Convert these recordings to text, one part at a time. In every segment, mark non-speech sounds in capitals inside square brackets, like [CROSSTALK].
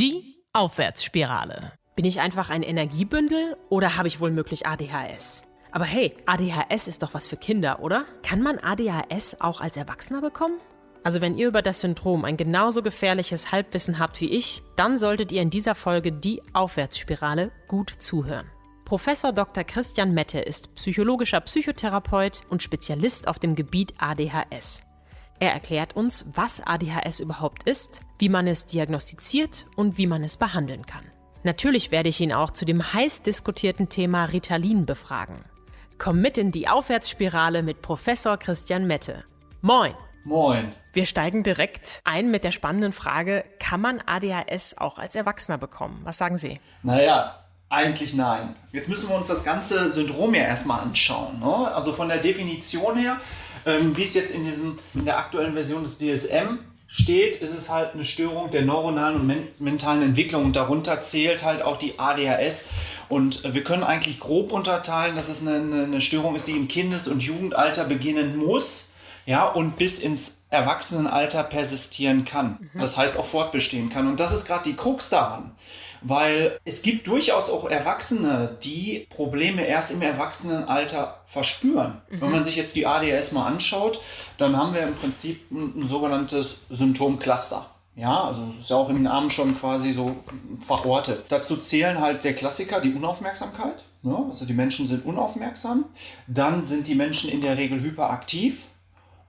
Die Aufwärtsspirale. Bin ich einfach ein Energiebündel oder habe ich wohl möglich ADHS? Aber hey, ADHS ist doch was für Kinder, oder? Kann man ADHS auch als Erwachsener bekommen? Also wenn ihr über das Syndrom ein genauso gefährliches Halbwissen habt wie ich, dann solltet ihr in dieser Folge die Aufwärtsspirale gut zuhören. Professor Dr. Christian Mette ist psychologischer Psychotherapeut und Spezialist auf dem Gebiet ADHS. Er erklärt uns, was ADHS überhaupt ist, wie man es diagnostiziert und wie man es behandeln kann. Natürlich werde ich ihn auch zu dem heiß diskutierten Thema Ritalin befragen. Komm mit in die Aufwärtsspirale mit Professor Christian Mette. Moin! Moin. Wir steigen direkt ein mit der spannenden Frage, kann man ADHS auch als Erwachsener bekommen? Was sagen Sie? Naja, eigentlich nein. Jetzt müssen wir uns das ganze Syndrom ja erstmal anschauen. Ne? Also von der Definition her, ähm, wie es jetzt in, diesem, in der aktuellen Version des DSM steht, ist es halt eine Störung der neuronalen und men mentalen Entwicklung und darunter zählt halt auch die ADHS. Und wir können eigentlich grob unterteilen, dass es eine, eine Störung ist, die im Kindes- und Jugendalter beginnen muss ja, und bis ins Erwachsenenalter persistieren kann. Mhm. Das heißt auch fortbestehen kann. Und das ist gerade die Krux daran. Weil es gibt durchaus auch Erwachsene, die Probleme erst im Erwachsenenalter verspüren. Mhm. Wenn man sich jetzt die ADHS mal anschaut, dann haben wir im Prinzip ein, ein sogenanntes Symptomcluster. Ja, also ist ja auch im Namen schon quasi so verortet. Dazu zählen halt der Klassiker, die Unaufmerksamkeit. Ne? also die Menschen sind unaufmerksam. Dann sind die Menschen in der Regel hyperaktiv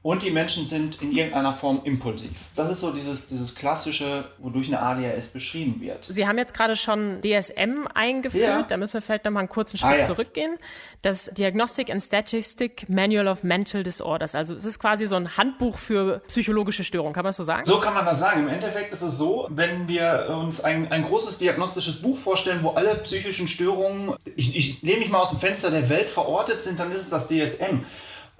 und die Menschen sind in irgendeiner Form impulsiv. Das ist so dieses, dieses klassische, wodurch eine ADHS beschrieben wird. Sie haben jetzt gerade schon DSM eingeführt, ja. da müssen wir vielleicht noch mal einen kurzen Schritt ah, ja. zurückgehen. Das Diagnostic and Statistic Manual of Mental Disorders. Also es ist quasi so ein Handbuch für psychologische Störungen, kann man das so sagen? So kann man das sagen. Im Endeffekt ist es so, wenn wir uns ein, ein großes diagnostisches Buch vorstellen, wo alle psychischen Störungen, ich, ich nehme mich mal aus dem Fenster der Welt verortet sind, dann ist es das DSM.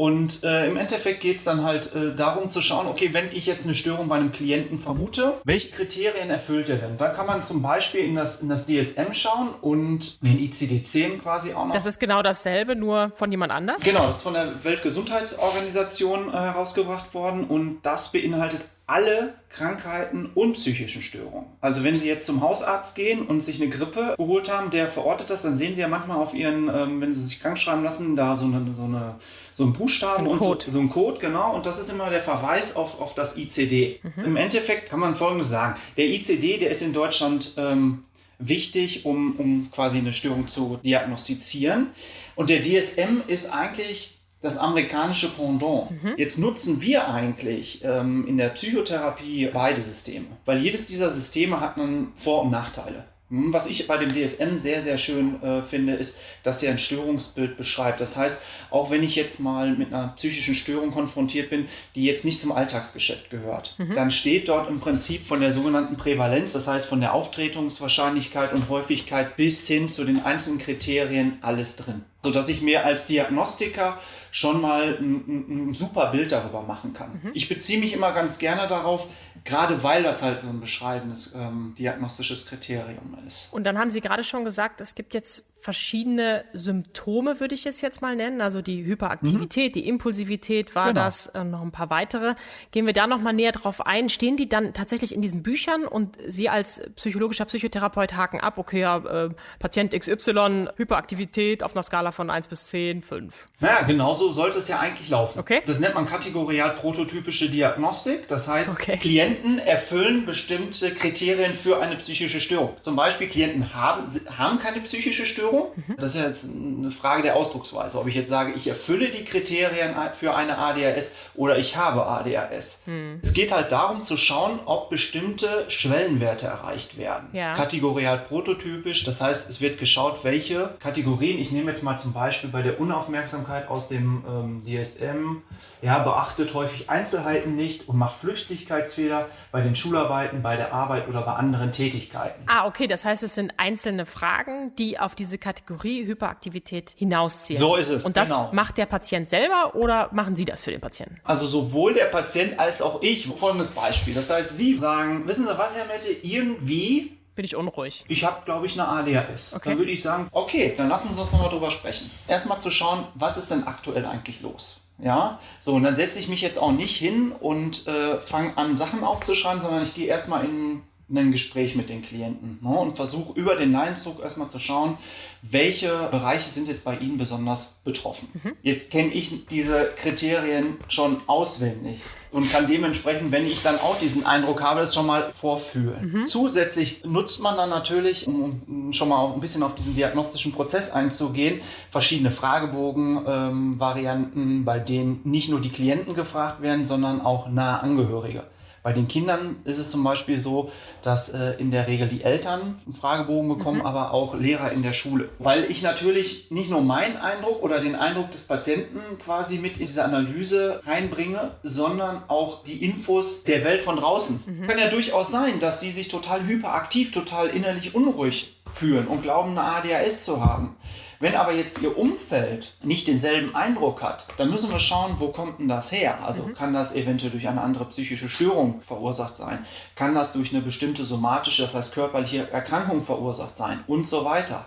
Und äh, im Endeffekt geht es dann halt äh, darum zu schauen, okay, wenn ich jetzt eine Störung bei einem Klienten vermute, welche Kriterien erfüllt er denn? Da kann man zum Beispiel in das, in das DSM schauen und in ICD-10 quasi auch noch. Das ist genau dasselbe, nur von jemand anders? Genau, das ist von der Weltgesundheitsorganisation äh, herausgebracht worden und das beinhaltet alle Krankheiten und psychischen Störungen. Also wenn Sie jetzt zum Hausarzt gehen und sich eine Grippe geholt haben, der verortet das, dann sehen Sie ja manchmal auf Ihren, ähm, wenn Sie sich krank schreiben lassen, da so eine, so eine so ein Buchstaben ein und Code. So, so ein Code, genau. Und das ist immer der Verweis auf, auf das ICD. Mhm. Im Endeffekt kann man Folgendes sagen. Der ICD, der ist in Deutschland ähm, wichtig, um, um quasi eine Störung zu diagnostizieren. Und der DSM ist eigentlich das amerikanische Pendant. Mhm. Jetzt nutzen wir eigentlich ähm, in der Psychotherapie beide Systeme, weil jedes dieser Systeme hat einen Vor- und Nachteile. Hm, was ich bei dem DSM sehr, sehr schön äh, finde, ist, dass er ein Störungsbild beschreibt. Das heißt, auch wenn ich jetzt mal mit einer psychischen Störung konfrontiert bin, die jetzt nicht zum Alltagsgeschäft gehört, mhm. dann steht dort im Prinzip von der sogenannten Prävalenz, das heißt von der Auftretungswahrscheinlichkeit und Häufigkeit bis hin zu den einzelnen Kriterien alles drin. Sodass ich mir als Diagnostiker schon mal ein, ein, super Bild darüber machen kann. Mhm. Ich beziehe mich immer ganz gerne darauf, gerade weil das halt so ein beschreibendes ähm, diagnostisches Kriterium ist. Und dann haben Sie gerade schon gesagt, es gibt jetzt verschiedene Symptome, würde ich es jetzt mal nennen. Also die Hyperaktivität, mhm. die Impulsivität war genau. das, äh, noch ein paar weitere. Gehen wir da noch mal näher drauf ein. Stehen die dann tatsächlich in diesen Büchern und Sie als psychologischer Psychotherapeut haken ab, okay, ja, äh, Patient XY, Hyperaktivität auf einer Skala von 1 bis 10, 5. Naja, genauso sollte es ja eigentlich laufen. Okay. Das nennt man kategorial prototypische Diagnostik. Das heißt, okay. Klienten erfüllen bestimmte Kriterien für eine psychische Störung. Zum Beispiel Klienten haben, haben keine psychische Störung, Störung. Mhm. Das ist ja jetzt eine Frage der Ausdrucksweise. Ob ich jetzt sage, ich erfülle die Kriterien für eine ADHS oder ich habe ADHS. Mhm. Es geht halt darum zu schauen, ob bestimmte Schwellenwerte erreicht werden. Ja. Kategorial prototypisch, das heißt, es wird geschaut, welche Kategorien, ich nehme jetzt mal zum Beispiel bei der Unaufmerksamkeit aus dem ähm, DSM, ja, beachtet häufig Einzelheiten nicht und macht Flüchtigkeitsfehler bei den Schularbeiten, bei der Arbeit oder bei anderen Tätigkeiten. Ah, okay, das heißt, es sind einzelne Fragen, die auf diese Kategorie Hyperaktivität hinausziehen. So ist es. Und das genau. macht der Patient selber oder machen Sie das für den Patienten? Also sowohl der Patient als auch ich. Folgendes Beispiel. Das heißt, Sie sagen, wissen Sie was, Herr Mette, irgendwie bin ich unruhig. Ich habe, glaube ich, eine ADHS. Okay. Dann würde ich sagen, okay, dann lassen Sie uns mal drüber sprechen. Erstmal zu schauen, was ist denn aktuell eigentlich los? Ja, so, und dann setze ich mich jetzt auch nicht hin und äh, fange an, Sachen aufzuschreiben, sondern ich gehe erstmal in ein Gespräch mit den Klienten ne, und versuche über den Leinzug erstmal zu schauen, welche Bereiche sind jetzt bei Ihnen besonders betroffen. Mhm. Jetzt kenne ich diese Kriterien schon auswendig und kann dementsprechend, wenn ich dann auch diesen Eindruck habe, das schon mal vorfühlen. Mhm. Zusätzlich nutzt man dann natürlich, um schon mal ein bisschen auf diesen diagnostischen Prozess einzugehen, verschiedene Fragebogen-Varianten, ähm, bei denen nicht nur die Klienten gefragt werden, sondern auch nahe Angehörige. Bei den Kindern ist es zum Beispiel so, dass äh, in der Regel die Eltern einen Fragebogen bekommen, mhm. aber auch Lehrer in der Schule. Weil ich natürlich nicht nur meinen Eindruck oder den Eindruck des Patienten quasi mit in diese Analyse reinbringe, sondern auch die Infos der Welt von draußen. Mhm. Kann ja durchaus sein, dass sie sich total hyperaktiv, total innerlich unruhig fühlen und glauben, eine ADHS zu haben. Wenn aber jetzt Ihr Umfeld nicht denselben Eindruck hat, dann müssen wir schauen, wo kommt denn das her? Also mhm. kann das eventuell durch eine andere psychische Störung verursacht sein? Kann das durch eine bestimmte somatische, das heißt körperliche Erkrankung verursacht sein? Und so weiter.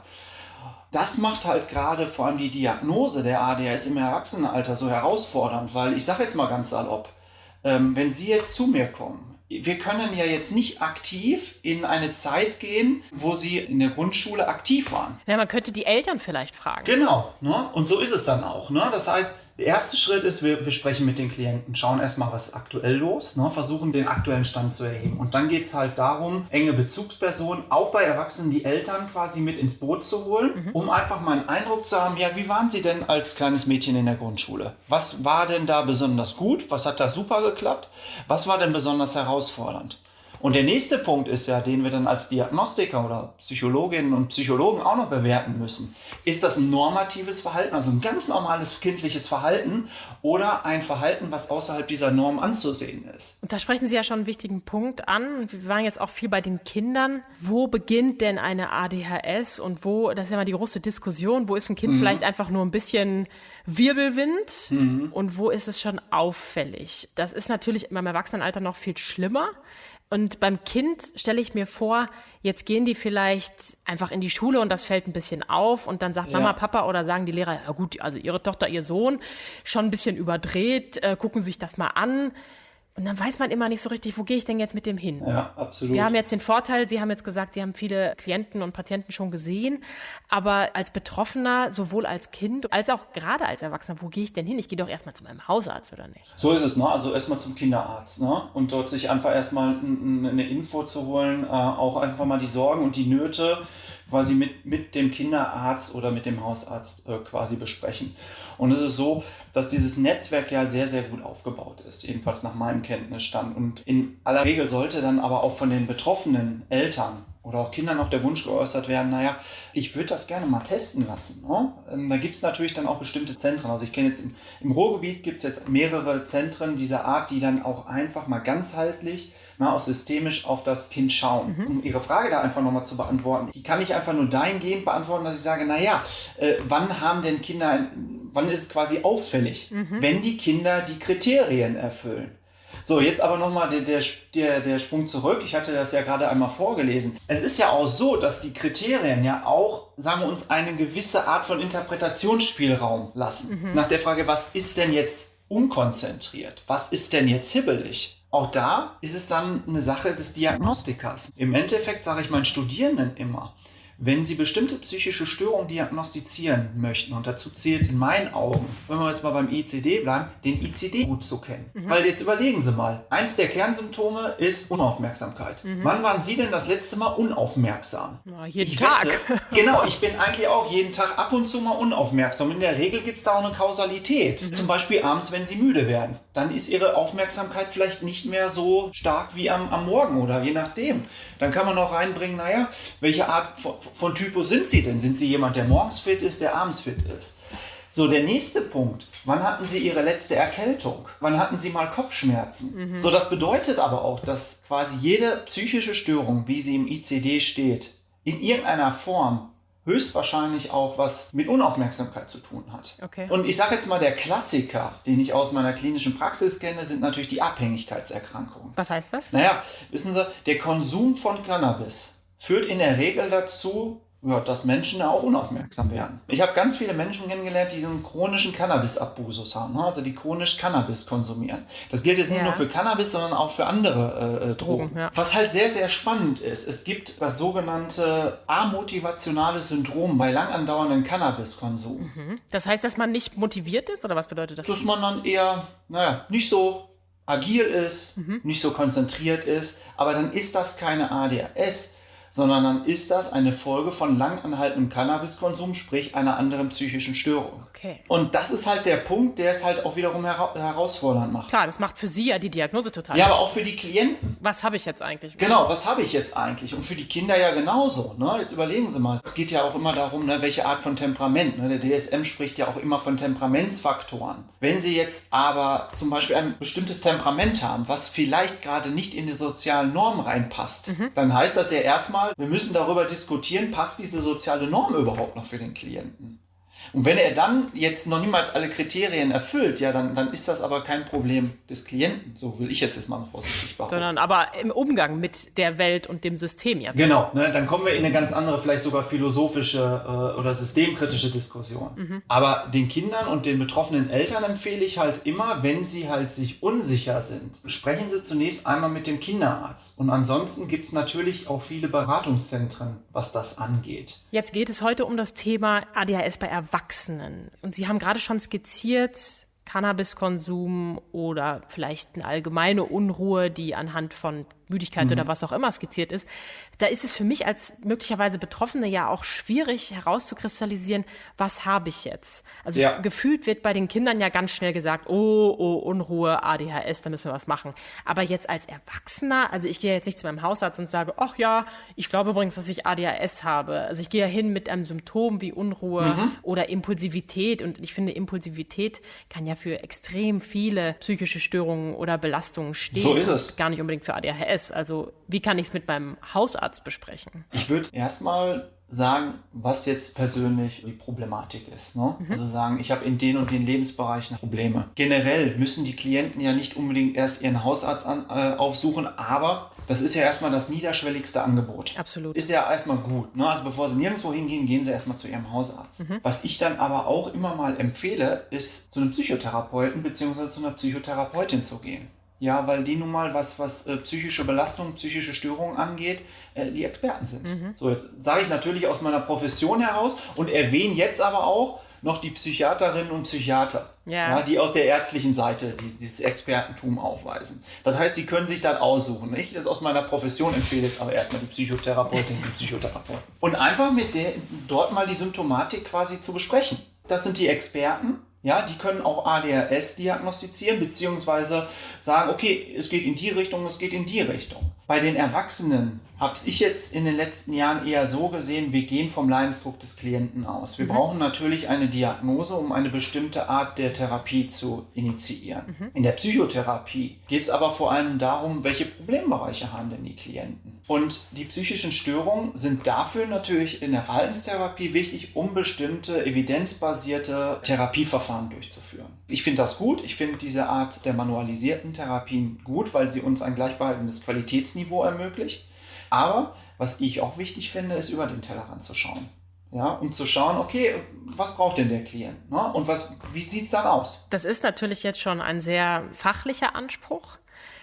Das macht halt gerade vor allem die Diagnose der ADHS im Erwachsenenalter so herausfordernd, weil ich sage jetzt mal ganz salopp, ähm, wenn Sie jetzt zu mir kommen wir können ja jetzt nicht aktiv in eine Zeit gehen, wo sie in der Grundschule aktiv waren. Ja, man könnte die Eltern vielleicht fragen. Genau, ne? und so ist es dann auch. Ne? Das heißt, der erste Schritt ist, wir, wir sprechen mit den Klienten, schauen erstmal, was ist aktuell los, ne, versuchen den aktuellen Stand zu erheben. Und dann geht es halt darum, enge Bezugspersonen, auch bei Erwachsenen, die Eltern quasi mit ins Boot zu holen, mhm. um einfach mal einen Eindruck zu haben, ja, wie waren sie denn als kleines Mädchen in der Grundschule? Was war denn da besonders gut? Was hat da super geklappt? Was war denn besonders herausfordernd? Und der nächste Punkt ist ja, den wir dann als Diagnostiker oder Psychologinnen und Psychologen auch noch bewerten müssen. Ist das ein normatives Verhalten, also ein ganz normales kindliches Verhalten oder ein Verhalten, was außerhalb dieser Norm anzusehen ist? Und da sprechen Sie ja schon einen wichtigen Punkt an. Wir waren jetzt auch viel bei den Kindern. Wo beginnt denn eine ADHS und wo, das ist ja mal die große Diskussion, wo ist ein Kind mhm. vielleicht einfach nur ein bisschen Wirbelwind mhm. und wo ist es schon auffällig? Das ist natürlich im Erwachsenenalter noch viel schlimmer. Und beim Kind stelle ich mir vor, jetzt gehen die vielleicht einfach in die Schule und das fällt ein bisschen auf und dann sagt ja. Mama, Papa oder sagen die Lehrer, ja gut, also ihre Tochter, ihr Sohn, schon ein bisschen überdreht, äh, gucken sich das mal an. Und dann weiß man immer nicht so richtig, wo gehe ich denn jetzt mit dem hin? Ja, absolut. Wir haben jetzt den Vorteil, Sie haben jetzt gesagt, Sie haben viele Klienten und Patienten schon gesehen, aber als Betroffener, sowohl als Kind als auch gerade als Erwachsener, wo gehe ich denn hin? Ich gehe doch erstmal zu meinem Hausarzt, oder nicht? So ist es, ne? Also erstmal zum Kinderarzt, ne? Und dort sich einfach erstmal eine Info zu holen, äh, auch einfach mal die Sorgen und die Nöte quasi mit, mit dem Kinderarzt oder mit dem Hausarzt äh, quasi besprechen. Und es ist so, dass dieses Netzwerk ja sehr, sehr gut aufgebaut ist, jedenfalls nach meinem Kenntnisstand. Und in aller Regel sollte dann aber auch von den betroffenen Eltern oder auch Kindern noch der Wunsch geäußert werden, naja, ich würde das gerne mal testen lassen. Ne? Ähm, da gibt es natürlich dann auch bestimmte Zentren. Also ich kenne jetzt im, im Ruhrgebiet gibt es jetzt mehrere Zentren dieser Art, die dann auch einfach mal ganzheitlich na, auch systemisch auf das Kind schauen. Mhm. Um Ihre Frage da einfach nochmal zu beantworten, die kann ich einfach nur dahingehend beantworten, dass ich sage, naja, äh, wann haben denn Kinder, wann ist es quasi auffällig, mhm. wenn die Kinder die Kriterien erfüllen? So, jetzt aber nochmal der, der, der, der Sprung zurück. Ich hatte das ja gerade einmal vorgelesen. Es ist ja auch so, dass die Kriterien ja auch, sagen wir uns, eine gewisse Art von Interpretationsspielraum lassen. Mhm. Nach der Frage, was ist denn jetzt unkonzentriert? Was ist denn jetzt hibbelig? Auch da ist es dann eine Sache des Diagnostikers. Im Endeffekt sage ich meinen Studierenden immer, wenn Sie bestimmte psychische Störungen diagnostizieren möchten, und dazu zählt in meinen Augen, wenn wir jetzt mal beim ICD bleiben, den ICD gut zu kennen. Mhm. Weil jetzt überlegen Sie mal, eins der Kernsymptome ist Unaufmerksamkeit. Mhm. Wann waren Sie denn das letzte Mal unaufmerksam? Na, jeden ich Tag. Wette, [LAUGHS] genau, ich bin eigentlich auch jeden Tag ab und zu mal unaufmerksam. In der Regel gibt es da auch eine Kausalität. Mhm. Zum Beispiel abends, wenn Sie müde werden. Dann ist Ihre Aufmerksamkeit vielleicht nicht mehr so stark wie am, am Morgen oder je nachdem. Dann kann man noch reinbringen, naja, welche Art von, von Typus sind Sie denn? Sind Sie jemand, der morgens fit ist, der abends fit ist? So, der nächste Punkt. Wann hatten Sie Ihre letzte Erkältung? Wann hatten Sie mal Kopfschmerzen? Mhm. So, das bedeutet aber auch, dass quasi jede psychische Störung, wie sie im ICD steht, in irgendeiner Form höchstwahrscheinlich auch was mit Unaufmerksamkeit zu tun hat. Okay. Und ich sage jetzt mal, der Klassiker, den ich aus meiner klinischen Praxis kenne, sind natürlich die Abhängigkeitserkrankungen. Was heißt das? Naja, wissen Sie, der Konsum von Cannabis führt in der Regel dazu, ja, dass Menschen auch unaufmerksam werden. Ich habe ganz viele Menschen kennengelernt, die diesen chronischen Cannabis-Abusus haben, ne? also die chronisch Cannabis konsumieren. Das gilt jetzt nicht Ja. nur für Cannabis, sondern auch für andere äh, äh, Drogen. Drogen, ja. Was halt sehr, sehr spannend ist, es gibt das sogenannte amotivationale Syndrom bei lang andauerndem Cannabiskonsum. Das heißt, dass man nicht motiviert ist oder was bedeutet das? dass man dann eher, naja, nicht so agil ist, Mhm. nicht so konzentriert ist, aber dann ist das keine ADHS, sondern dann ist das eine Folge von langanhaltendem Cannabiskonsum, sprich einer anderen psychischen Störung. Okay. Und das ist halt der Punkt, der es halt auch wiederum hera herausfordernd macht. Klar, das macht für Sie ja die Diagnose total. Ja, aber auch für die Klienten. Was habe ich jetzt eigentlich? Genau, was habe ich jetzt eigentlich? Und für die Kinder ja genauso. Ne? Jetzt überlegen Sie mal. Es geht ja auch immer darum, ne, welche Art von Temperament. Ne? Der DSM spricht ja auch immer von Temperamentsfaktoren. Wenn Sie jetzt aber zum Beispiel ein bestimmtes Temperament haben, was vielleicht gerade nicht in die sozialen Normen reinpasst, dann heißt das ja erstmal, wir müssen darüber diskutieren, passt diese soziale Norm überhaupt noch für den Klienten? Und wenn er dann jetzt noch niemals alle Kriterien erfüllt, ja, dann, dann ist das aber kein Problem des Klienten. So will ich es jetzt mal vorsichtig behaupten. Sondern aber im Umgang mit der Welt und dem System ja. Genau, ne, dann kommen wir in eine ganz andere, vielleicht sogar philosophische äh, oder systemkritische Diskussion. Aber den Kindern und den betroffenen Eltern empfehle ich halt immer, wenn sie halt sich unsicher sind, sprechen sie zunächst einmal mit dem Kinderarzt. Und ansonsten gibt es natürlich auch viele Beratungszentren, was das angeht. Jetzt geht es heute um das Thema ADHS bei Erwachsenen. Und Sie haben gerade schon skizziert, Cannabiskonsum oder vielleicht eine allgemeine Unruhe, die anhand von Müdigkeit oder was auch immer skizziert ist. Da ist es für mich als möglicherweise Betroffene ja auch schwierig herauszukristallisieren, was habe ich jetzt? Also Ja. gefühlt wird bei den Kindern ja ganz schnell gesagt, oh, oh, Unruhe, ADHS, da müssen wir was machen. Aber jetzt als Erwachsener, also ich gehe jetzt nicht zu meinem Hausarzt und sage, ach ja, ich glaube übrigens, dass ich ADHS habe. Also ich gehe ja hin mit einem Symptom wie Unruhe oder Impulsivität und ich finde, Impulsivität kann ja für extrem viele psychische Störungen oder Belastungen stehen. So ist es. Gar nicht unbedingt für ADHS. Also wie kann ich es mit meinem Hausarzt besprechen? Ich würde erstmal sagen, was jetzt persönlich die Problematik ist. Ne? Also sagen, ich habe in den und den Lebensbereichen Probleme. Generell müssen die Klienten ja nicht unbedingt erst ihren Hausarzt an, äh, aufsuchen, aber das ist ja erstmal das niederschwelligste Angebot. Absolut. Ist ja erstmal gut. Ne? Also bevor sie nirgendwo hingehen, gehen sie erstmal zu ihrem Hausarzt. Was ich dann aber auch immer mal empfehle, ist zu einem Psychotherapeuten bzw. zu einer Psychotherapeutin zu gehen. Ja, weil die nun mal, was, was äh, psychische Belastung, psychische Störungen angeht, äh, die Experten sind. So, jetzt sage ich natürlich aus meiner Profession heraus und erwähne jetzt aber auch noch die Psychiaterinnen und Psychiater, Ja. die aus der ärztlichen Seite die, dieses Expertentum aufweisen. Das heißt, sie können sich dann aussuchen. Ich das aus meiner Profession empfehle jetzt aber erstmal die Psychotherapeutin und Psychotherapeuten. Und einfach mit der, dort mal die Symptomatik quasi zu besprechen. Das sind die Experten. Ja, die können auch ADHS diagnostizieren, beziehungsweise sagen, okay, es geht in die Richtung, es geht in die Richtung. Bei den Erwachsenen habe ich jetzt in den letzten Jahren eher so gesehen, wir gehen vom Leidensdruck des Klienten aus. Wir brauchen natürlich eine Diagnose, um eine bestimmte Art der Therapie zu initiieren. In der Psychotherapie geht es aber vor allem darum, welche Problembereiche haben denn die Klienten. Und die psychischen Störungen sind dafür natürlich in der Verhaltenstherapie wichtig, um bestimmte evidenzbasierte Therapieverfahren durchzuführen. Ich finde das gut. Ich finde diese Art der manualisierten Therapien gut, weil sie uns ein gleichbehaltenes Qualitätsniveau ermöglicht. Aber was ich auch wichtig finde, ist über den Tellerrand zu schauen. Ja, um zu schauen, okay, was braucht denn der Klient? Ne? Und was, wie sieht es dann aus? Das ist natürlich jetzt schon ein sehr fachlicher Anspruch.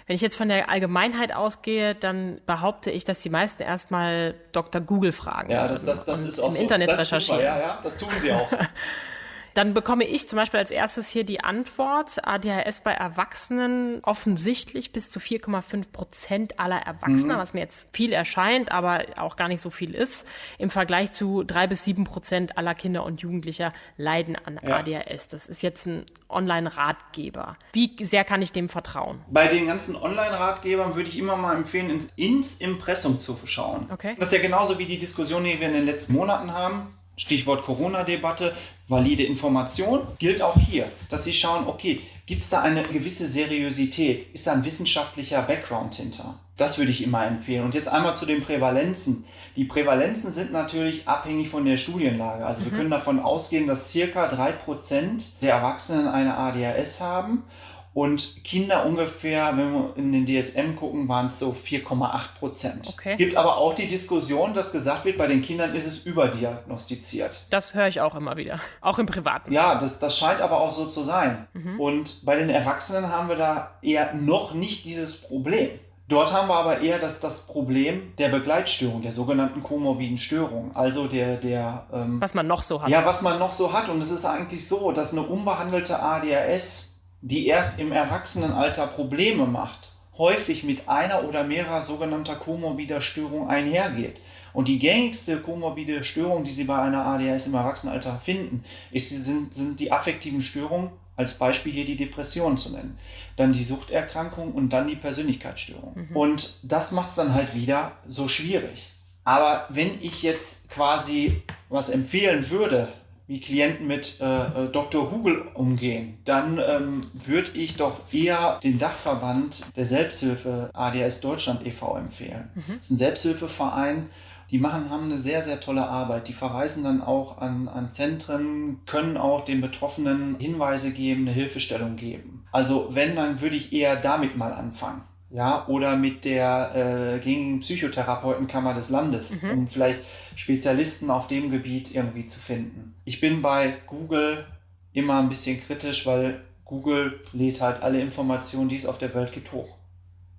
Wenn ich jetzt von der Allgemeinheit ausgehe, dann behaupte ich, dass die meisten erstmal Dr. Google fragen. Ja, das, das, das ist auch im so. Internet das recherchieren. Super, ja, ja, das tun sie auch. [LAUGHS] Dann bekomme ich zum Beispiel als erstes hier die Antwort, ADHS bei Erwachsenen offensichtlich bis zu 4,5 Prozent aller Erwachsener, was mir jetzt viel erscheint, aber auch gar nicht so viel ist, im Vergleich zu drei bis sieben Prozent aller Kinder und Jugendlicher leiden an Ja. ADHS. Das ist jetzt ein Online-Ratgeber. Wie sehr kann ich dem vertrauen? Bei den ganzen Online-Ratgebern würde ich immer mal empfehlen, ins, ins Impressum zu schauen. Okay. Das ist ja genauso wie die Diskussion, die wir in den letzten Monaten haben. Stichwort Corona-Debatte, valide Information gilt auch hier, dass Sie schauen, okay, gibt es da eine gewisse Seriosität? Ist da ein wissenschaftlicher Background hinter? Das würde ich immer empfehlen. Und jetzt einmal zu den Prävalenzen. Die Prävalenzen sind natürlich abhängig von der Studienlage. Also wir können davon ausgehen, dass circa 3% der Erwachsenen eine ADHS haben Und Kinder ungefähr, wenn wir in den DSM gucken, waren es so 4,8 Prozent. Okay. Es gibt aber auch die Diskussion, dass gesagt wird, bei den Kindern ist es überdiagnostiziert. Das höre ich auch immer wieder. Auch im Privaten. Ja, das, das scheint aber auch so zu sein. Und bei den Erwachsenen haben wir da eher noch nicht dieses Problem. Dort haben wir aber eher das, das Problem der Begleitstörung, der sogenannten komorbiden Störung. Also der, der ähm, Was man noch so hat. ja, was man noch so hat. Und es ist eigentlich so, dass eine unbehandelte ADHS, die erst im Erwachsenenalter Probleme macht, häufig mit einer oder mehrerer sogenannter komorbider Störung einhergeht. Und die gängigste komorbide Störung, die Sie bei einer ADHS im Erwachsenenalter finden, ist, sind, sind die affektiven Störungen, als Beispiel hier die Depression zu nennen. Dann die Suchterkrankung und dann die Persönlichkeitsstörung. Und das macht es dann halt wieder so schwierig. Aber wenn ich jetzt quasi was empfehlen würde, wie Klienten mit äh, äh, Dr. Google umgehen, dann ähm, würde ich doch eher den Dachverband der Selbsthilfe ADHS Deutschland e.V. empfehlen. Das ist ein Selbsthilfeverein, die machen, haben eine sehr, sehr tolle Arbeit. Die verweisen dann auch an, an Zentren, können auch den Betroffenen Hinweise geben, eine Hilfestellung geben. Also wenn, dann würde ich eher damit mal anfangen. Ja, oder mit der äh, gängigen Psychotherapeutenkammer des Landes, um vielleicht Spezialisten auf dem Gebiet irgendwie zu finden. Ich bin bei Google immer ein bisschen kritisch, weil Google lädt halt alle Informationen, die es auf der Welt gibt, hoch.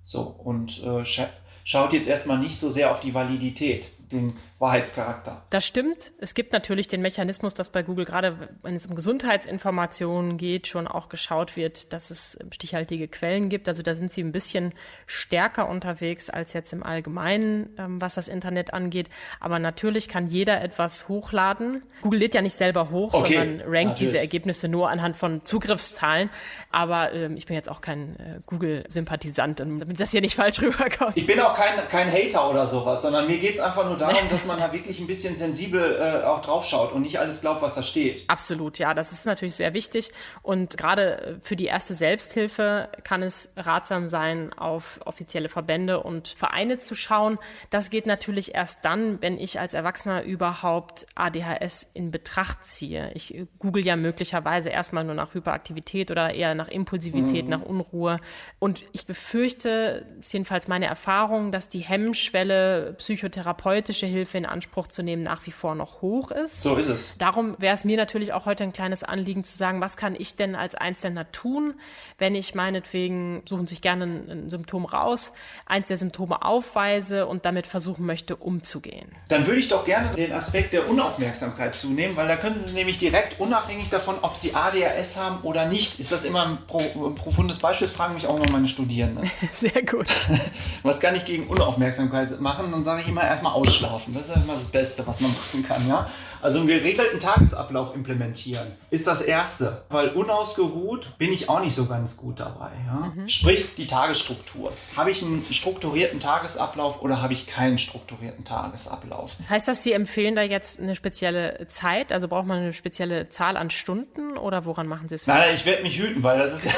So, und äh, scha schaut jetzt erstmal nicht so sehr auf die Validität, den Wahrheitscharakter. Das stimmt. Es gibt natürlich den Mechanismus, dass bei Google gerade, wenn es um Gesundheitsinformationen geht, schon auch geschaut wird, dass es stichhaltige Quellen gibt. Also da sind sie ein bisschen stärker unterwegs als jetzt im Allgemeinen, ähm, was das Internet angeht. Aber natürlich kann jeder etwas hochladen. Google lädt ja nicht selber hoch, Okay, sondern rankt natürlich. diese Ergebnisse nur anhand von Zugriffszahlen. Aber ähm, ich bin jetzt auch kein äh, Google-Sympathisant, damit das hier nicht falsch [LAUGHS] rüberkommt. Ich bin auch kein, kein Hater oder sowas, sondern mir geht es einfach nur darum, [LAUGHS] dass man da wirklich ein bisschen sensibel äh, auch drauf schaut und nicht alles glaubt, was da steht. Absolut, ja, das ist natürlich sehr wichtig. Und gerade für die erste Selbsthilfe kann es ratsam sein, auf offizielle Verbände und Vereine zu schauen. Das geht natürlich erst dann, wenn ich als Erwachsener überhaupt ADHS in Betracht ziehe. Ich äh, google ja möglicherweise erstmal nur nach Hyperaktivität oder eher nach Impulsivität, nach Unruhe. Und ich befürchte, ist jedenfalls meine Erfahrung, dass die Hemmschwelle, psychotherapeutische Hilfe in Anspruch zu nehmen, nach wie vor noch hoch ist. So ist es. Darum wäre es mir natürlich auch heute ein kleines Anliegen zu sagen, was kann ich denn als Einzelner tun, wenn ich meinetwegen, suchen sich gerne ein, ein Symptom raus, eins der Symptome aufweise und damit versuchen möchte, umzugehen. Dann würde ich doch gerne den Aspekt der Unaufmerksamkeit zunehmen, weil da können Sie nämlich direkt unabhängig davon, ob Sie ADHS haben oder nicht, ist das immer ein, pro, ein profundes Beispiel, das fragen mich auch noch meine Studierenden. [LAUGHS] Sehr gut. [LAUGHS] Was kann ich gegen Unaufmerksamkeit machen? Dann sage ich immer erstmal ausschlafen. Das ist ja immer das Beste, was man machen kann. Ja? Also einen geregelten Tagesablauf implementieren ist das Erste. Weil unausgeruht bin ich auch nicht so ganz gut dabei. Ja? Sprich, die Tagesstruktur. Habe ich einen strukturierten Tagesablauf oder habe ich keinen strukturierten Tagesablauf? Heißt das, Sie empfehlen da jetzt eine spezielle Zeit? Also braucht man eine spezielle Zahl an Stunden oder woran machen Sie es? Nein, ich werde mich hüten, weil das ist [LAUGHS] ja,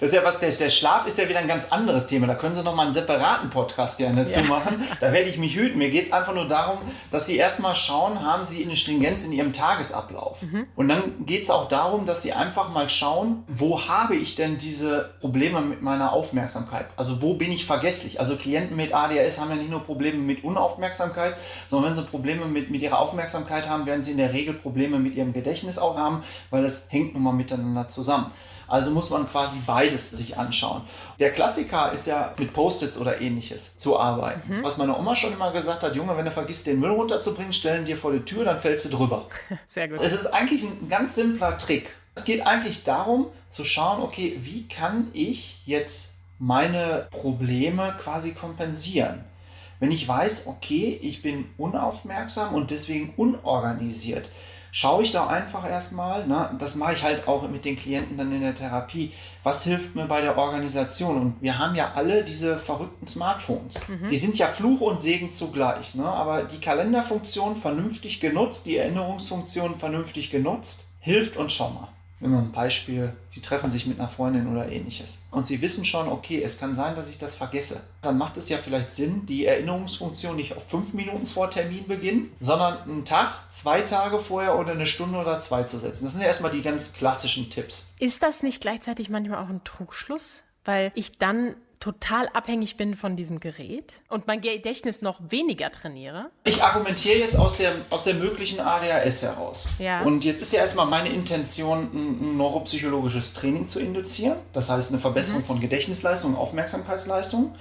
das ist ja was, der, der Schlaf ist ja wieder ein ganz anderes Thema. Da können Sie noch mal einen separaten Podcast gerne zu Ja. machen. Da werde ich mich hüten. Mir geht es einfach nur darum, dass Sie erstmal schauen, haben Sie eine Stringenz in Ihrem Tagesablauf. Und dann geht es auch darum, dass Sie einfach mal schauen, wo habe ich denn diese Probleme mit meiner Aufmerksamkeit? Also wo bin ich vergesslich? Also Klienten mit ADHS haben ja nicht nur Probleme mit Unaufmerksamkeit, sondern wenn sie Probleme mit, mit ihrer Aufmerksamkeit haben, werden sie in der Regel Probleme mit ihrem Gedächtnis auch haben, weil das hängt nun mal miteinander zusammen. Also muss man quasi beides sich anschauen. Der Klassiker ist ja mit Post-its oder ähnliches zu arbeiten. Was meine Oma schon immer gesagt hat, Junge, wenn du vergisst, den Müll runterzubringen, stellen dir vor die Tür, dann fällst du drüber. [LAUGHS] Sehr gut. Es ist eigentlich ein ganz simpler Trick. Es geht eigentlich darum zu schauen, okay, wie kann ich jetzt meine Probleme quasi kompensieren? Wenn ich weiß, okay, ich bin unaufmerksam und deswegen unorganisiert, schaue ich da einfach erstmal, ne, das mache ich halt auch mit den Klienten dann in der Therapie, was hilft mir bei der Organisation? Und wir haben ja alle diese verrückten Smartphones. Die sind ja Fluch und Segen zugleich, ne? aber die Kalenderfunktion vernünftig genutzt, die Erinnerungsfunktion vernünftig genutzt, hilft uns schon mal. Wenn man ein Beispiel, Sie treffen sich mit einer Freundin oder ähnliches und Sie wissen schon, okay, es kann sein, dass ich das vergesse, dann macht es ja vielleicht Sinn, die Erinnerungsfunktion nicht auf fünf Minuten vor Terminbeginn, sondern einen Tag, zwei Tage vorher oder eine Stunde oder zwei zu setzen. Das sind ja erstmal die ganz klassischen Tipps. Ist das nicht gleichzeitig manchmal auch ein Trugschluss? Weil ich dann total abhängig bin von diesem Gerät und mein Gedächtnis noch weniger trainiere? Ich argumentiere jetzt aus der, aus der möglichen ADHS heraus. Ja. Und jetzt ist ja erstmal meine Intention, ein, neuropsychologisches Training zu induzieren. Das heißt, eine Verbesserung mhm. von Gedächtnisleistung und Aufmerksamkeitsleistung.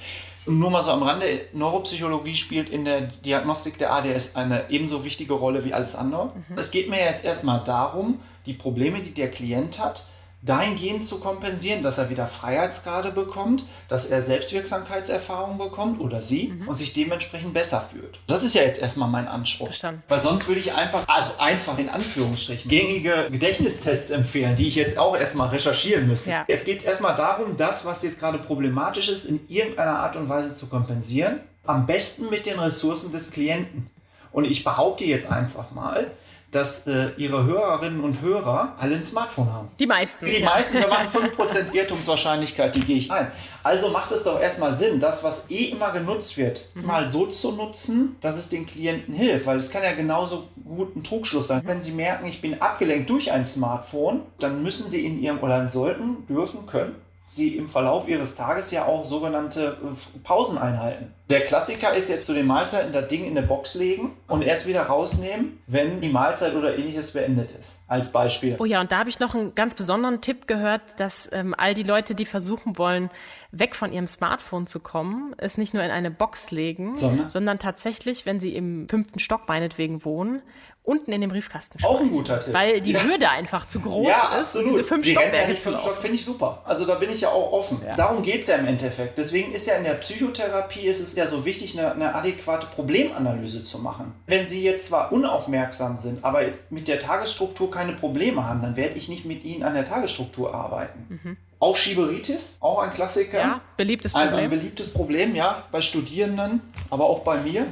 nur mal so am Rande, Neuropsychologie spielt in der Diagnostik der ADS eine ebenso wichtige Rolle wie alles andere. Mhm. Es geht mir jetzt erstmal darum, die Probleme, die der Klient hat, dahingehend zu kompensieren, dass er wieder Freiheitsgrade bekommt, dass er Selbstwirksamkeitserfahrung bekommt oder sie mhm. und sich dementsprechend besser fühlt. Das ist ja jetzt erstmal mein Anspruch. Verstanden. Weil sonst würde ich einfach, also einfach in Anführungsstrichen, gängige Gedächtnistests empfehlen, die ich jetzt auch erstmal recherchieren müsste. Ja. Es geht erstmal darum, das, was jetzt gerade problematisch ist, in irgendeiner Art und Weise zu kompensieren. Am besten mit den Ressourcen des Klienten. Und ich behaupte jetzt einfach mal, dass äh, ihre Hörerinnen und Hörer alle ein Smartphone haben. Die meisten. Die ja. meisten, wir machen 5% Irrtumswahrscheinlichkeit, die gehe ich ein. Also macht es doch erstmal Sinn, das, was eh immer genutzt wird, mhm. mal so zu nutzen, dass es den Klienten hilft. Weil es kann ja genauso gut ein Trugschluss sein. Mhm. Wenn Sie merken, ich bin abgelenkt durch ein Smartphone, dann müssen Sie in Ihrem, oder sollten, dürfen, können, Sie im Verlauf Ihres Tages ja auch sogenannte äh, Pausen einhalten. Der Klassiker ist jetzt zu den Mahlzeiten das Ding in eine Box legen und erst wieder rausnehmen, wenn die Mahlzeit oder ähnliches beendet ist. Als Beispiel. Oh ja, und da habe ich noch einen ganz besonderen Tipp gehört, dass ähm, all die Leute, die versuchen wollen, weg von ihrem Smartphone zu kommen, es nicht nur in eine Box legen, sondern, sondern tatsächlich, wenn sie im fünften Stock meinetwegen wohnen, unten in den Briefkasten schmeißen. Auch ein guter Tipp. Weil die ja. Hürde einfach zu groß ja, ist. Absolut. diese fünf die Stockwerke fünf Stock finde ich super. Also da bin ich ja auch offen. Ja. Darum geht es ja im Endeffekt. Deswegen ist ja in der Psychotherapie ist es ja so wichtig, eine, eine, adäquate Problemanalyse zu machen. Wenn Sie jetzt zwar unaufmerksam sind, aber jetzt mit der Tagesstruktur keine Probleme haben, dann werde ich nicht mit Ihnen an der Tagesstruktur arbeiten. Mhm. Aufschieberitis, auch ein Klassiker. Ja, beliebtes Problem. Ein, ein beliebtes Problem, ja, bei Studierenden, aber auch bei mir.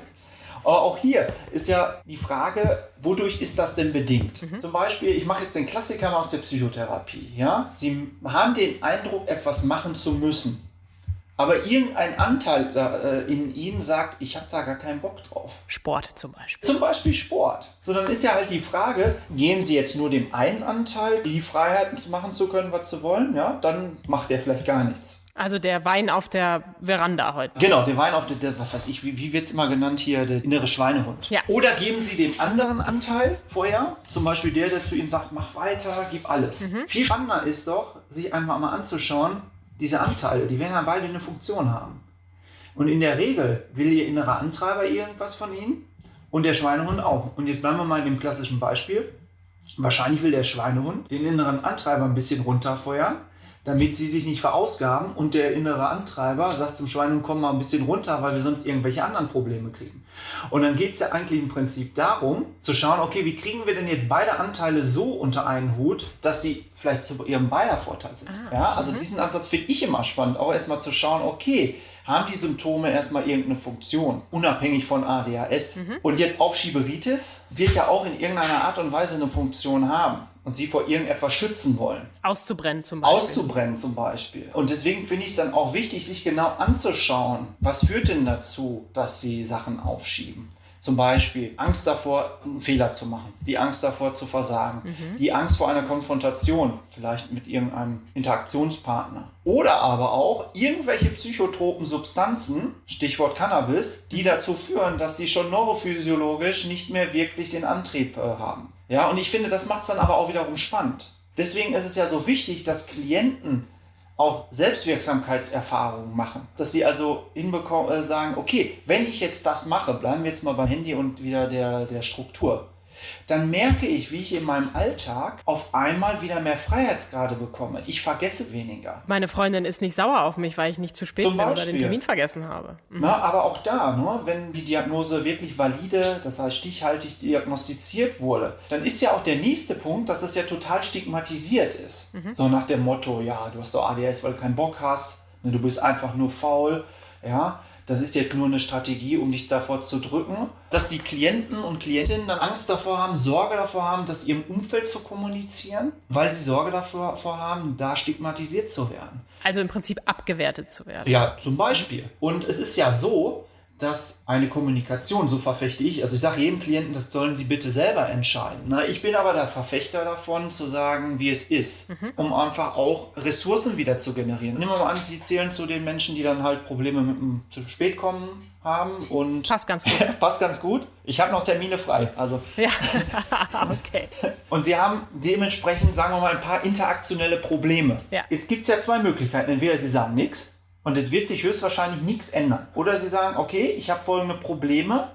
Aber auch hier ist ja die Frage, wodurch ist das denn bedingt? Mhm. Zum Beispiel, ich mache jetzt den Klassiker aus der Psychotherapie. Ja? Sie haben den Eindruck, etwas machen zu müssen. Aber irgendein Anteil äh, in ihnen sagt, ich habe da gar keinen Bock drauf. Sport zum Beispiel. Zum Beispiel Sport. So, dann ist ja halt die Frage, gehen sie jetzt nur dem einen Anteil die Freiheit machen zu können, was sie wollen, ja, dann macht der vielleicht gar nichts. Also der Wein auf der Veranda heute. Genau, der Wein auf der, der was weiß ich, wie, wie wird es immer genannt hier, der innere Schweinehund. Ja. Oder geben Sie dem anderen Anteil vorher, zum Beispiel der, der zu Ihnen sagt, mach weiter, gib alles. Mhm. Viel spannender ist doch, sich einfach mal anzuschauen, diese Anteile, die werden ja beide eine Funktion haben. Und in der Regel will Ihr innerer Antreiber irgendwas von Ihnen und der Schweinehund auch. Und jetzt bleiben wir mal in dem klassischen Beispiel. Wahrscheinlich will der Schweinehund den inneren Antreiber ein bisschen runterfeuern damit sie sich nicht verausgaben und der innere Antreiber sagt zum Schwein, komm mal ein bisschen runter, weil wir sonst irgendwelche anderen Probleme kriegen. Und dann geht es ja eigentlich im Prinzip darum, zu schauen, okay, wie kriegen wir denn jetzt beide Anteile so unter einen Hut, dass sie vielleicht zu ihrem beider Vorteil sind. Ah, ja, also mhm. diesen Ansatz finde ich immer spannend, auch erstmal zu schauen, okay, haben die Symptome erstmal irgendeine Funktion, unabhängig von ADHS. Mhm. Und jetzt Aufschieberitis wird ja auch in irgendeiner Art und Weise eine Funktion haben und sie vor irgendetwas schützen wollen. Auszubrennen zum Beispiel. Auszubrennen zum Beispiel. Und deswegen finde ich es dann auch wichtig, sich genau anzuschauen, was führt denn dazu, dass sie Sachen aufschieben. Zum Beispiel Angst davor, einen Fehler zu machen, die Angst davor zu versagen, mhm. die Angst vor einer Konfrontation, vielleicht mit irgendeinem Interaktionspartner. Oder aber auch irgendwelche psychotropen Substanzen, Stichwort Cannabis, die dazu führen, dass sie schon neurophysiologisch nicht mehr wirklich den Antrieb äh, haben. Ja, und ich finde, das macht es dann aber auch wiederum spannend. Deswegen ist es ja so wichtig, dass Klienten auch Selbstwirksamkeitserfahrungen machen. Dass sie also hinbekommen, äh, sagen, okay, wenn ich jetzt das mache, bleiben wir jetzt mal beim Handy und wieder der, der Struktur dann merke ich, wie ich in meinem Alltag auf einmal wieder mehr Freiheitsgrade bekomme. Ich vergesse weniger. Meine Freundin ist nicht sauer auf mich, weil ich nicht zu spät Zum bin oder den Termin vergessen habe. Mhm. Na, aber auch da, ne, wenn die Diagnose wirklich valide, das heißt stichhaltig diagnostiziert wurde, dann ist ja auch der nächste Punkt, dass es ja total stigmatisiert ist. Mhm. So nach dem Motto, ja, du hast so ADS, weil du keinen Bock hast, ne, du bist einfach nur faul, ja das ist jetzt nur eine Strategie, um dich davor zu drücken, dass die Klienten und Klientinnen dann Angst davor haben, Sorge davor haben, das ihrem Umfeld zu kommunizieren, weil sie Sorge davor, davor haben, da stigmatisiert zu werden. Also im Prinzip abgewertet zu werden. Ja, zum Beispiel. Und es ist ja so, dass eine Kommunikation, so verfechte ich, also ich sage jedem Klienten, das sollen sie bitte selber entscheiden. Na, ich bin aber der Verfechter davon, zu sagen, wie es ist, mhm. um einfach auch Ressourcen wieder zu generieren. Nehmen wir mal an, Sie zählen zu den Menschen, die dann halt Probleme mit dem zu spät kommen haben und passt ganz gut. [LAUGHS] passt ganz gut. Ich habe noch Termine frei, also ja, [LAUGHS] okay. Und Sie haben dementsprechend, sagen wir mal, ein paar interaktionelle Probleme. Ja. Jetzt gibt es ja zwei Möglichkeiten. Entweder Sie sagen nichts und es wird sich höchstwahrscheinlich nichts ändern. Oder Sie sagen, okay, ich habe folgende Probleme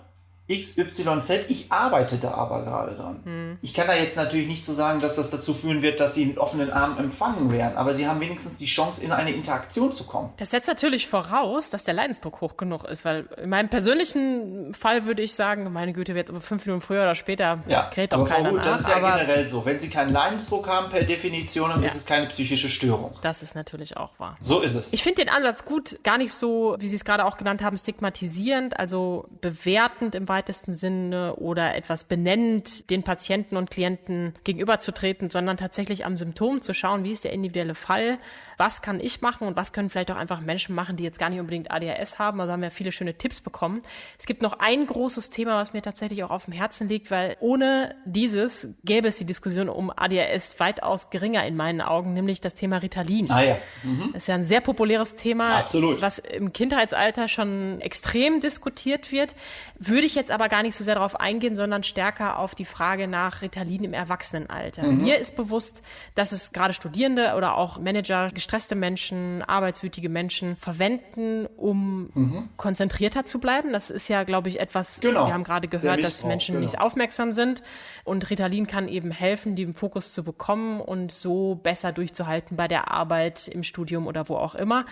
XYZ, ich arbeite da aber gerade dran. Hm. Ich kann da jetzt natürlich nicht so sagen, dass das dazu führen wird, dass sie mit offenen Armen empfangen werden, aber sie haben wenigstens die Chance, in eine Interaktion zu kommen. Das setzt natürlich voraus, dass der Leidensdruck hoch genug ist, weil in meinem persönlichen Fall würde ich sagen, meine Güte, wird aber fünf Minuten früher oder später ja, kräht doch keiner gut, Das ist ja generell so. Wenn sie keinen Leidensdruck haben, per Definition, dann ja. ist es keine psychische Störung. Das ist natürlich auch wahr. So ist es. Ich finde den Ansatz gut, gar nicht so, wie Sie es gerade auch genannt haben, stigmatisierend, also bewertend im weitesten Sinne oder etwas benennend den Patienten und Klienten gegenüberzutreten, sondern tatsächlich am Symptom zu schauen, wie ist der individuelle Fall, was kann ich machen und was können vielleicht auch einfach Menschen machen, die jetzt gar nicht unbedingt ADHS haben. Also haben wir viele schöne Tipps bekommen. Es gibt noch ein großes Thema, was mir tatsächlich auch auf dem Herzen liegt, weil ohne dieses gäbe es die Diskussion um ADHS weitaus geringer in meinen Augen, nämlich das Thema Ritalin. Ah ja. Mhm. Das ist ja ein sehr populäres Thema, Absolut. was im Kindheitsalter schon extrem diskutiert wird. Würde ich jetzt aber gar nicht so sehr darauf eingehen, sondern stärker auf die Frage nach Ritalin im Erwachsenenalter. Mhm. Mir ist bewusst, dass es gerade Studierende oder auch Manager gestresste Menschen, arbeitswütige Menschen verwenden, um mhm. konzentrierter zu bleiben. Das ist ja, glaube ich, etwas, genau. wir haben gerade gehört, dass Menschen genau. nicht aufmerksam sind. Und Ritalin kann eben helfen, den Fokus zu bekommen und so besser durchzuhalten bei der Arbeit, im Studium oder wo auch immer.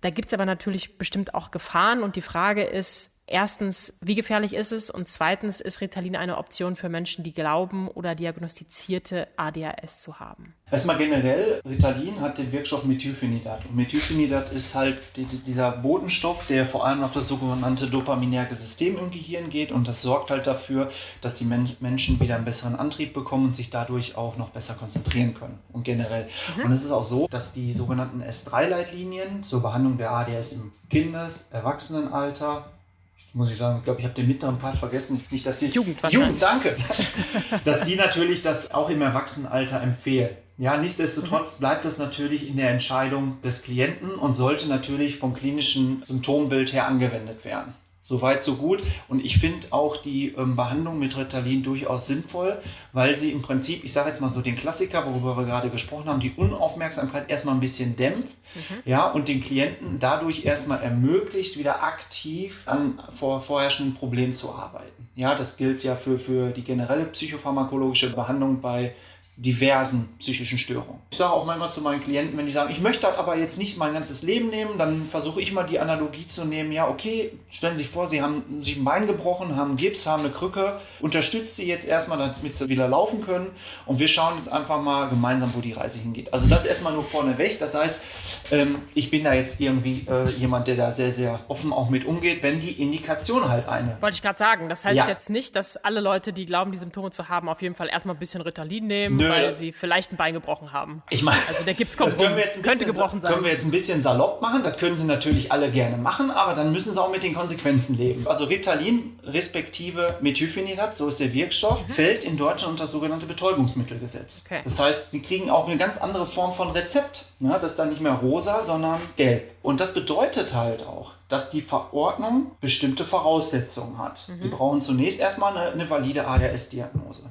Da gibt es aber natürlich bestimmt auch Gefahren und die Frage ist, Erstens, wie gefährlich ist es? Und zweitens, ist Ritalin eine Option für Menschen, die glauben oder diagnostizierte ADHS zu haben? Erstmal generell, Ritalin hat den Wirkstoff Methylphenidat. Und Methylphenidat ist halt die, dieser Botenstoff, der vor allem auf das sogenannte dopaminerge System im Gehirn geht. Und das sorgt halt dafür, dass die Men Menschen wieder einen besseren Antrieb bekommen und sich dadurch auch noch besser konzentrieren können. Und generell. Mhm. Und es ist auch so, dass die sogenannten S3-Leitlinien zur Behandlung der ADS im Kindes-, Erwachsenenalter muss ich sagen, ich glaube, ich habe den mittleren Part vergessen. Nicht, dass die Jugend, Jugend, danke. [LAUGHS] dass die natürlich das auch im Erwachsenenalter empfehlen. Ja, nichtsdestotrotz mhm. bleibt das natürlich in der Entscheidung des Klienten und sollte natürlich vom klinischen Symptombild her angewendet werden. Soweit, so gut. Und ich finde auch die ähm, Behandlung mit Ritalin durchaus sinnvoll, weil sie im Prinzip, ich sage jetzt mal so den Klassiker, worüber wir gerade gesprochen haben, die Unaufmerksamkeit erstmal ein bisschen dämpft mhm. ja, und den Klienten dadurch erstmal ermöglicht, wieder aktiv an vor, vorherrschenden Problemen zu arbeiten. Ja, das gilt ja für, für die generelle psychopharmakologische Behandlung bei diversen psychischen Störungen. Ich sage auch manchmal zu meinen Klienten, wenn die sagen, ich möchte aber jetzt nicht mein ganzes Leben nehmen, dann versuche ich mal die Analogie zu nehmen, ja, okay, stellen Sie sich vor, Sie haben sich ein Bein gebrochen, haben Gips, haben eine Krücke, unterstützt Sie jetzt erstmal, damit Sie wieder laufen können und wir schauen jetzt einfach mal gemeinsam, wo die Reise hingeht. Also das erstmal nur vorneweg, das heißt, ähm, ich bin da jetzt irgendwie äh, jemand, der da sehr, sehr offen auch mit umgeht, wenn die Indikation halt eine. Wollte ich gerade sagen, das heißt ja. jetzt nicht, dass alle Leute, die glauben, die Symptome zu haben, auf jeden Fall erstmal ein bisschen Ritalin nehmen. Nö, weil sie vielleicht ein Bein gebrochen haben. Ich meine, also der Gips kommt rum, könnte gebrochen sein. Können wir jetzt ein bisschen salopp machen, das können sie natürlich alle gerne machen, aber dann müssen sie auch mit den Konsequenzen leben. Also Ritalin respektive Methylphenidat, so ist der Wirkstoff, mhm. fällt in Deutschland unter das sogenannte Betäubungsmittelgesetz. Okay. Das heißt, die kriegen auch eine ganz andere Form von Rezept. Ja, das ist dann nicht mehr rosa, sondern gelb. Und das bedeutet halt auch, dass die Verordnung bestimmte Voraussetzungen hat. Mhm. Sie brauchen zunächst erstmal eine, eine valide ADHS-Diagnose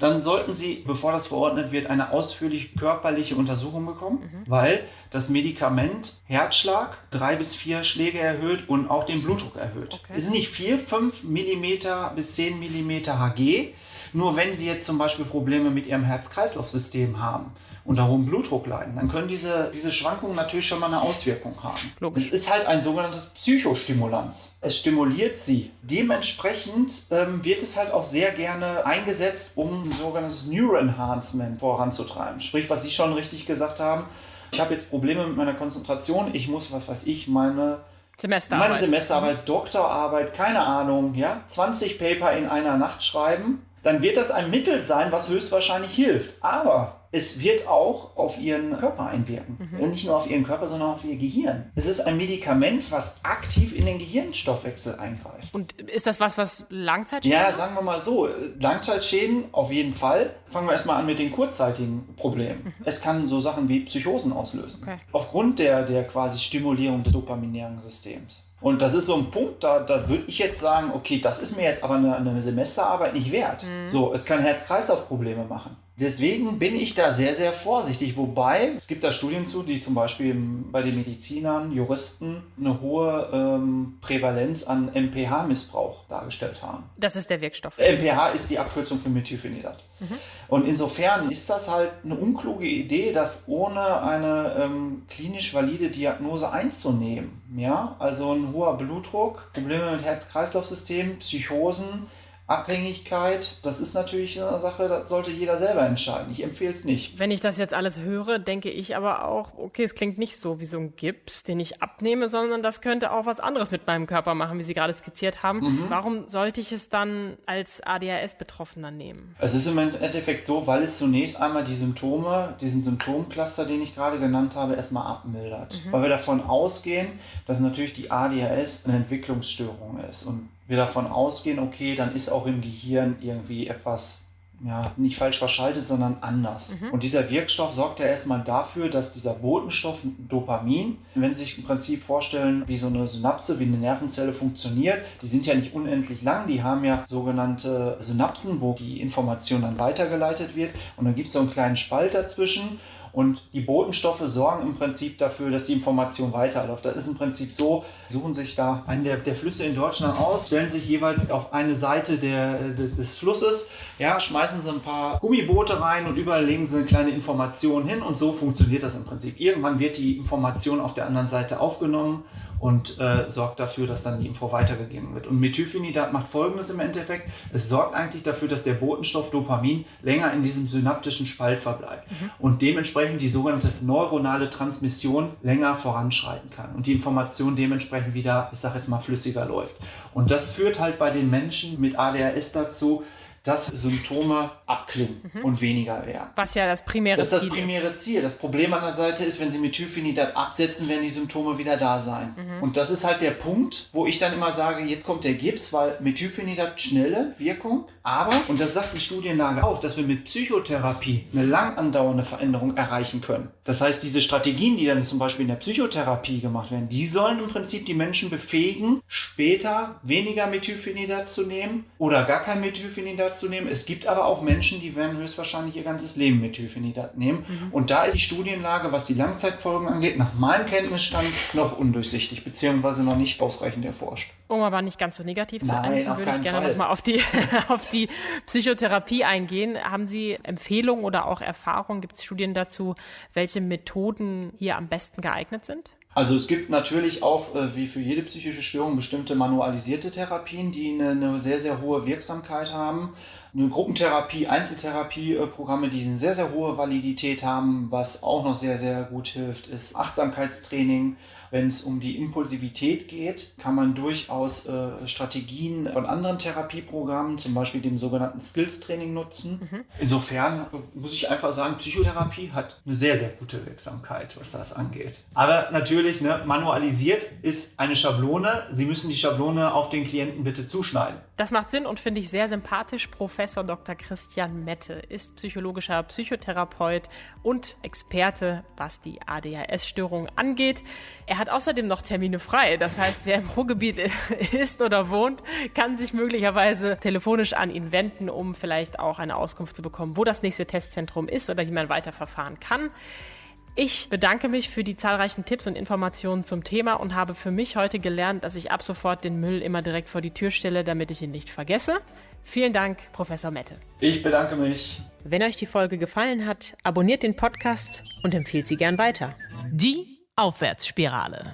dann sollten Sie, bevor das verordnet wird, eine ausführliche körperliche Untersuchung bekommen, mhm. weil das Medikament Herzschlag drei bis vier Schläge erhöht und auch den Blutdruck erhöht. Okay. Es sind nicht vier, fünf Millimeter bis zehn Millimeter Hg. Nur wenn Sie jetzt zum Beispiel Probleme mit Ihrem Herz-Kreislauf-System haben, unter hohem Blutdruck leiden, dann können diese, diese Schwankungen natürlich schon mal eine Auswirkung haben. Logisch. Es ist halt ein sogenanntes Psychostimulanz. Es stimuliert sie. Dementsprechend ähm, wird es halt auch sehr gerne eingesetzt, um ein sogenanntes Neuroenhancement voranzutreiben. Sprich, was Sie schon richtig gesagt haben, ich habe jetzt Probleme mit meiner Konzentration, ich muss, was weiß ich, meine Semesterarbeit. meine Semesterarbeit, Doktorarbeit, keine Ahnung, ja, 20 Paper in einer Nacht schreiben, dann wird das ein Mittel sein, was höchstwahrscheinlich hilft. Aber es wird auch auf ihren Körper einwirken. Mhm. Und nicht nur auf ihren Körper, sondern auch auf ihr Gehirn. Es ist ein Medikament, was aktiv in den Gehirnstoffwechsel eingreift. Und ist das was, was Langzeitschäden Ja, sagen wir mal so, Langzeitschäden auf jeden Fall. Fangen wir erstmal an mit den kurzzeitigen Problemen. Es kann so Sachen wie Psychosen auslösen. Okay. Aufgrund der, der quasi Stimulierung des dopaminären Systems. Und das ist so ein Punkt, da, da würde ich jetzt sagen, okay, das ist mir jetzt aber eine, eine Semesterarbeit nicht wert. So, es kann Herz-Kreislauf-Probleme machen. Deswegen bin ich da sehr, sehr vorsichtig. Wobei, es gibt da Studien zu, die zum Beispiel bei den Medizinern, Juristen eine hohe ähm, Prävalenz an MPH-Missbrauch dargestellt haben. Das ist der Wirkstoff. MPH ist die Abkürzung für Methylphenidat. Und insofern ist das halt eine unkluge Idee, das ohne eine ähm, klinisch valide Diagnose einzunehmen. Ja, also ein hoher Blutdruck, Probleme mit Herz-Kreislauf-System, Psychosen, Abhängigkeit, das ist natürlich eine Sache, das sollte jeder selber entscheiden. Ich empfehle es nicht. Wenn ich das jetzt alles höre, denke ich aber auch, okay, es klingt nicht so wie so ein Gips, den ich abnehme, sondern das könnte auch was anderes mit meinem Körper machen, wie Sie gerade skizziert haben. Mhm. Warum sollte ich es dann als ADHS-Betroffener nehmen? Es ist im Endeffekt so, weil es zunächst einmal die Symptome, diesen Symptomcluster, den ich gerade genannt habe, erstmal abmildert. Weil wir davon ausgehen, dass natürlich die ADHS eine Entwicklungsstörung ist. Und wir davon ausgehen, okay, dann ist auch im Gehirn irgendwie etwas ja, nicht falsch verschaltet, sondern anders. Und dieser Wirkstoff sorgt ja erstmal dafür, dass dieser Botenstoff Dopamin, wenn Sie sich im Prinzip vorstellen, wie so eine Synapse, wie eine Nervenzelle funktioniert, die sind ja nicht unendlich lang, die haben ja sogenannte Synapsen, wo die Information dann weitergeleitet wird. Und dann gibt es so einen kleinen Spalt dazwischen. Und die Botenstoffe sorgen im Prinzip dafür, dass die Information weiterläuft. Das ist im Prinzip so, suchen sich da einen der, der Flüsse in Deutschland aus, stellen sich jeweils auf eine Seite der, des, des Flusses, ja, schmeißen sie ein paar Gummiboote rein und überall legen sie eine kleine Information hin und so funktioniert das im Prinzip. Irgendwann wird die Information auf der anderen Seite aufgenommen und äh, sorgt dafür, dass dann die Info weitergegeben wird. Und Methylphenidat macht folgendes im Endeffekt. Es sorgt eigentlich dafür, dass der Botenstoff Dopamin länger in diesem synaptischen Spalt verbleibt und dementsprechend die sogenannte neuronale Transmission länger voranschreiten kann und die Information dementsprechend wieder, ich sage jetzt mal, flüssiger läuft. Und das führt halt bei den Menschen mit ADHS dazu, dass Symptome abklingen und weniger werden. Was ja das primäre Das ist das Ziel primäre ist. Ziel. Das Problem an der Seite ist, wenn Sie Methylphenidat absetzen, werden die Symptome wieder da sein. Und das ist halt der Punkt, wo ich dann immer sage, jetzt kommt der Gips, weil Methylphenidat schnelle Wirkung, aber, und das sagt die Studienlage auch, dass wir mit Psychotherapie eine lang andauernde Veränderung erreichen können. Das heißt, diese Strategien, die dann zum Beispiel in der Psychotherapie gemacht werden, die sollen im Prinzip die Menschen befähigen, später weniger Methylphenidat zu nehmen oder gar kein Methylphenidat zu nehmen. Es gibt aber auch Menschen, die werden höchstwahrscheinlich ihr ganzes Leben Methylphenidat nehmen. Und da ist die Studienlage, was die Langzeitfolgen angeht, nach meinem Kenntnisstand noch undurchsichtig, beziehungsweise noch nicht ausreichend erforscht. Um aber nicht ganz so negativ zu Nein, enden, auf würde ich keinen gerne Fall. nochmal auf die, [LAUGHS] auf die Psychotherapie eingehen. Haben Sie Empfehlungen oder auch Erfahrungen, gibt es Studien dazu, welche Methoden hier am besten geeignet sind? Also es gibt natürlich auch, äh, wie für jede psychische Störung, bestimmte manualisierte Therapien, die eine, eine sehr, sehr hohe Wirksamkeit haben. Eine Gruppentherapie, Einzeltherapieprogramme, die eine sehr, sehr hohe Validität haben. Was auch noch sehr, sehr gut hilft, ist Achtsamkeitstraining. Wenn es um die Impulsivität geht, kann man durchaus äh, Strategien von anderen Therapieprogrammen, zum Beispiel dem sogenannten Skills-Training nutzen. Insofern äh, muss ich einfach sagen, Psychotherapie hat eine sehr, sehr gute Wirksamkeit, was das angeht. Aber natürlich, ne, manualisiert ist eine Schablone. Sie müssen die Schablone auf den Klienten bitte zuschneiden. Das macht Sinn und finde ich sehr sympathisch. Professor Dr. Christian Mette ist psychologischer Psychotherapeut und Experte, was die ADHS-Störung angeht. Er hat außerdem noch Termine frei. Das heißt, wer im Ruhrgebiet [LAUGHS] ist oder wohnt, kann sich möglicherweise telefonisch an ihn wenden, um vielleicht auch eine Auskunft zu bekommen, wo das nächste Testzentrum ist oder wie man weiterverfahren kann. Ich bedanke mich für die zahlreichen Tipps und Informationen zum Thema und habe für mich heute gelernt, dass ich ab sofort den Müll immer direkt vor die Tür stelle, damit ich ihn nicht vergesse. Vielen Dank, Professor Mette. Ich bedanke mich. Wenn euch die Folge gefallen hat, abonniert den Podcast und empfiehlt sie gern weiter. Die Aufwärtsspirale.